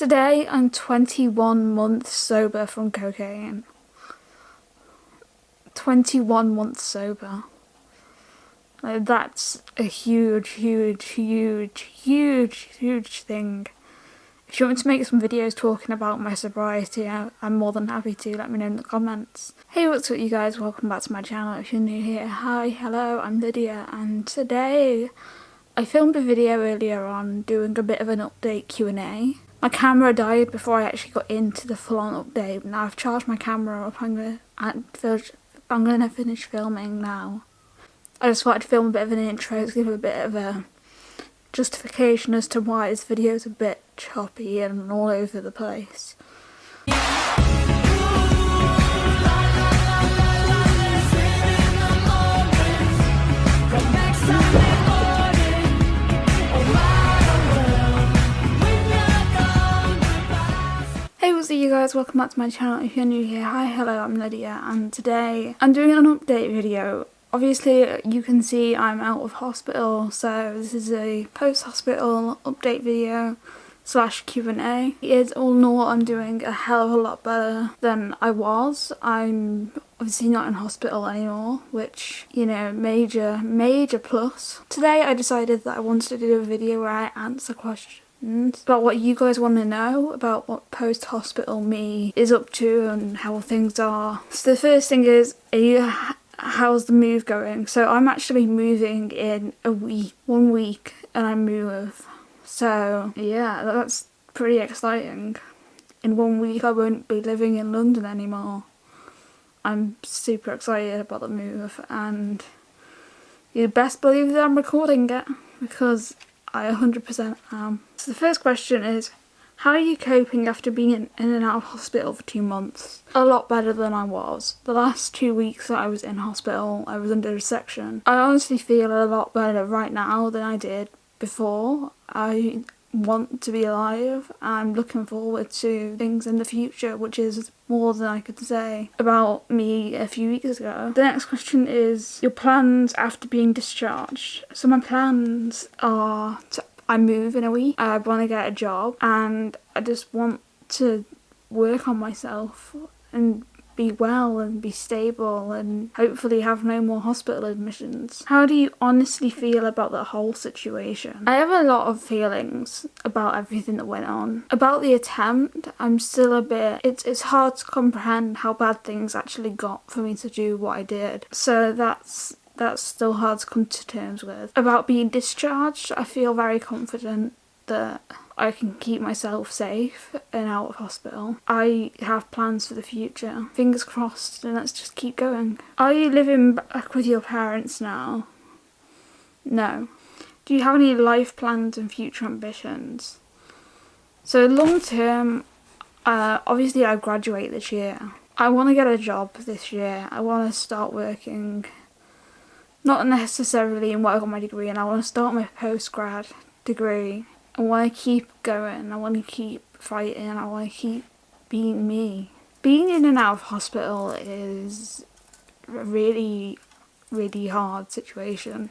Today I'm 21 months sober from cocaine. 21 months sober. Like, that's a huge, huge, huge, huge, huge thing. If you want me to make some videos talking about my sobriety, I'm more than happy to. Let me know in the comments. Hey, what's up you guys? Welcome back to my channel. If you're new here, hi, hello, I'm Lydia and today I filmed a video earlier on doing a bit of an update Q&A. My camera died before I actually got into the full-on update. Now I've charged my camera up. I'm gonna, I'm gonna finish filming now. I just wanted to film a bit of an intro to give a bit of a justification as to why this video is a bit choppy and all over the place. Up you guys, welcome back to my channel. If you're new here, hi, hello, I'm Lydia and today I'm doing an update video Obviously you can see I'm out of hospital so this is a post-hospital update video slash Q&A. It's all in all I'm doing a hell of a lot better than I was. I'm obviously not in hospital anymore which you know major major plus. Today I decided that I wanted to do a video where I answer questions Mm, about what you guys want to know about what post-hospital me is up to and how things are. So the first thing is, you how's the move going? So I'm actually moving in a week, one week, and I move. So yeah, that's pretty exciting. In one week I won't be living in London anymore. I'm super excited about the move and you best believe that I'm recording it because I 100% am. So the first question is how are you coping after being in, and out of hospital for two months? A lot better than I was. The last two weeks that I was in hospital, I was under a section. I honestly feel a lot better right now than I did before. I want to be alive. I'm looking forward to things in the future, which is more than I could say about me a few weeks ago. The next question is your plans after being discharged. So my plans are to I move in a week. I want to get a job and I just want to work on myself and be well and be stable and hopefully have no more hospital admissions. How do you honestly feel about the whole situation? I have a lot of feelings about everything that went on. About the attempt, I'm still a bit, it's, it's hard to comprehend how bad things actually got for me to do what I did. So that's that's still hard to come to terms with. About being discharged, I feel very confident that I can keep myself safe and out of hospital. I have plans for the future. Fingers crossed and let's just keep going. Are you living back with your parents now? No. Do you have any life plans and future ambitions? So long term, uh, obviously I graduate this year. I want to get a job this year. I want to start working not necessarily in what I got my degree and I want to start my post-grad degree. I want to keep going, I want to keep fighting, I want to keep being me. Being in and out of hospital is a really, really hard situation.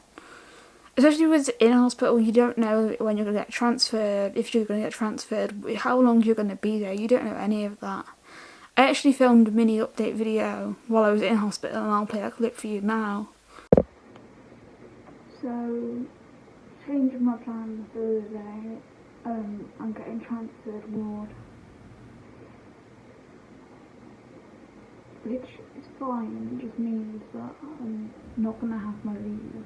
Especially with in hospital, you don't know when you're going to get transferred, if you're going to get transferred, how long you're going to be there, you don't know any of that. I actually filmed a mini update video while I was in hospital and I'll play that clip for you now. So, changing my plan Thursday, um, I'm getting transferred ward. Which is fine, it just means that I'm not going to have my leave.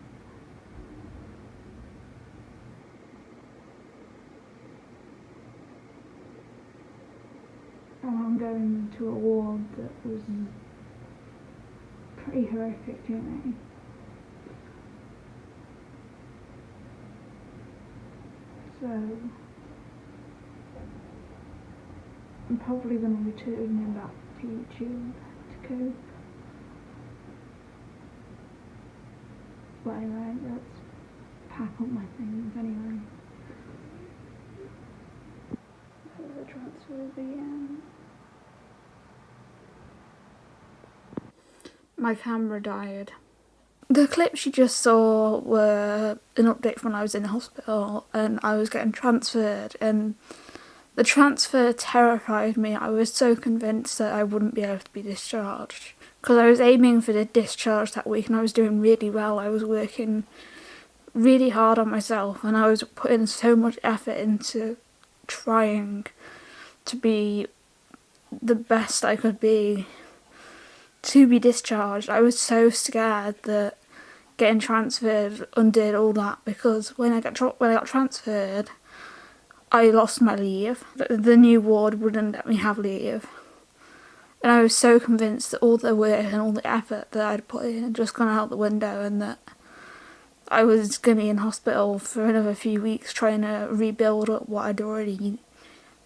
And I'm going to a ward that was pretty horrific to me. So I'm probably going to return him back to YouTube to cope. But anyway, let's pack up my things anyway. So the transfer begin. My camera died. The clips you just saw were an update from when I was in the hospital and I was getting transferred and The transfer terrified me. I was so convinced that I wouldn't be able to be discharged because I was aiming for the discharge that week and I was doing really well. I was working really hard on myself and I was putting so much effort into trying to be the best I could be to be discharged. I was so scared that getting transferred undid all that because when I got when I got transferred, I lost my leave. The, the new ward wouldn't let me have leave. And I was so convinced that all the work and all the effort that I'd put in had just gone out the window and that I was going to be in hospital for another few weeks trying to rebuild up what I'd already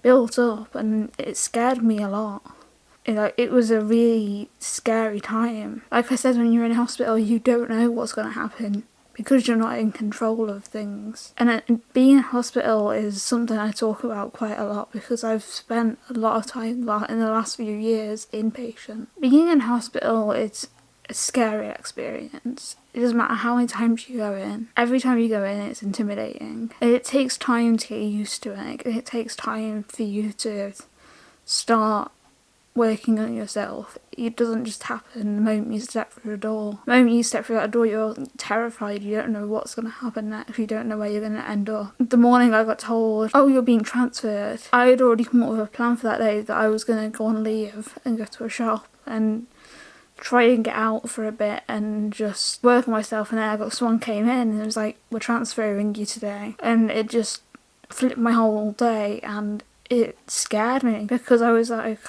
built up and it scared me a lot. You know, it was a really scary time. Like I said, when you're in hospital, you don't know what's going to happen because you're not in control of things. And uh, being in hospital is something I talk about quite a lot because I've spent a lot of time in the last few years inpatient. Being in hospital is a scary experience. It doesn't matter how many times you go in. Every time you go in, it's intimidating. It takes time to get used to it. It takes time for you to start working on yourself. It doesn't just happen the moment you step through the door. The moment you step through that door, you're terrified. You don't know what's going to happen next. You don't know where you're going to end up. The morning I got told, oh, you're being transferred, I had already come up with a plan for that day that I was going to go on leave and go to a shop and try and get out for a bit and just work on myself and then I got someone came in and it was like we're transferring you today and it just flipped my whole day and it scared me because I was like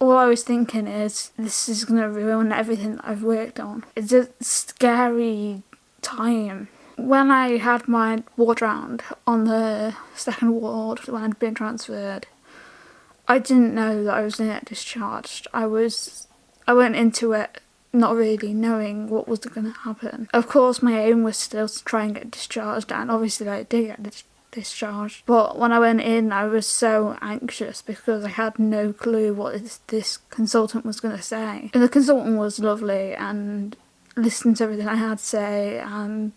all I was thinking is this is going to ruin everything that I've worked on. It's a scary time. When I had my ward round on the second ward when I'd been transferred, I didn't know that I was going to get discharged. I was, I went into it not really knowing what was going to happen. Of course, my aim was still to try and get discharged, and obviously I did get discharged. But when I went in, I was so anxious because I had no clue what this, this consultant was going to say. And the consultant was lovely and listened to everything I had to say and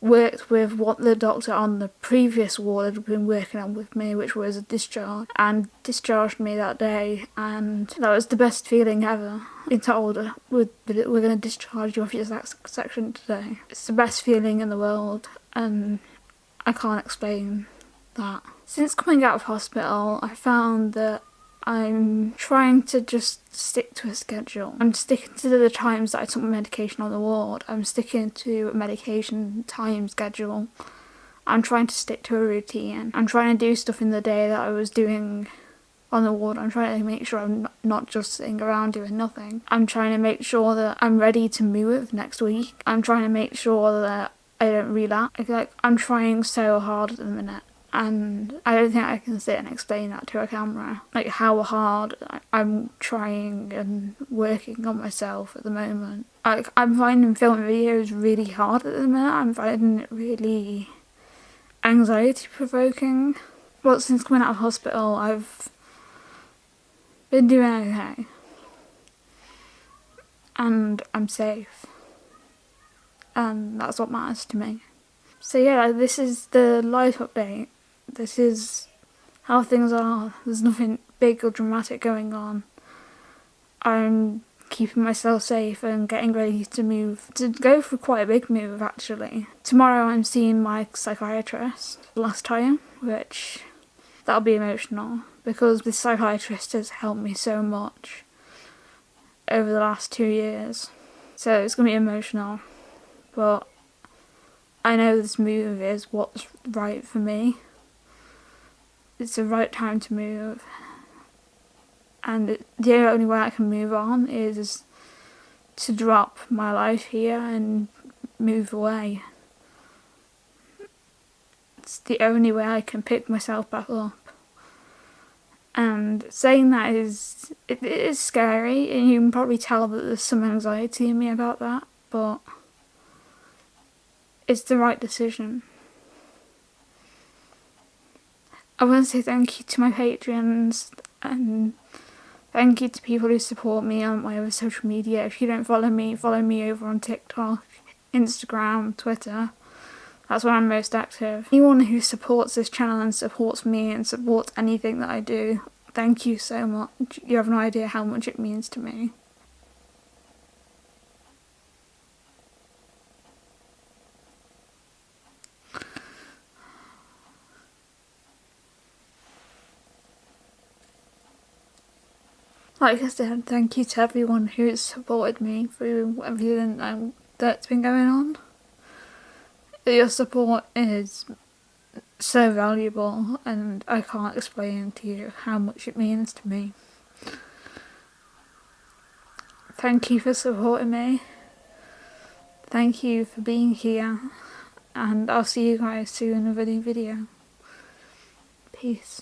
worked with what the doctor on the previous ward had been working on with me, which was a discharge, and discharged me that day. And that was the best feeling ever. Being told uh, we're, we're going to discharge you off your section today. It's the best feeling in the world, and I can't explain that. Since coming out of hospital, I found that I'm trying to just stick to a schedule. I'm sticking to the times that I took my medication on the ward. I'm sticking to a medication time schedule. I'm trying to stick to a routine. I'm trying to do stuff in the day that I was doing on the ward. I'm trying to make sure I'm not just sitting around doing nothing. I'm trying to make sure that I'm ready to move next week. I'm trying to make sure that I don't feel like I'm trying so hard at the minute and I don't think I can sit and explain that to a camera. Like how hard I'm trying and working on myself at the moment. Like I'm finding filming videos really hard at the minute. I'm finding it really anxiety provoking. But since coming out of hospital I've been doing okay. And I'm safe and that's what matters to me. So yeah, this is the life update. This is how things are. There's nothing big or dramatic going on. I'm keeping myself safe and getting ready to move, to go for quite a big move actually. Tomorrow I'm seeing my psychiatrist last time, which that'll be emotional because this psychiatrist has helped me so much over the last two years. So it's going to be emotional but I know this move is what's right for me. It's the right time to move. And the only way I can move on is to drop my life here and move away. It's the only way I can pick myself back up. And saying that is, it, it is scary and you can probably tell that there's some anxiety in me about that, but it's the right decision. I want to say thank you to my patrons and thank you to people who support me on my other social media. If you don't follow me, follow me over on TikTok, Instagram, Twitter. That's where I'm most active. Anyone who supports this channel and supports me and supports anything that I do, thank you so much. You have no idea how much it means to me. Like I said, thank you to everyone who's supported me through everything that's been going on. Your support is so valuable and I can't explain to you how much it means to me. Thank you for supporting me. Thank you for being here and I'll see you guys soon in a video. Peace.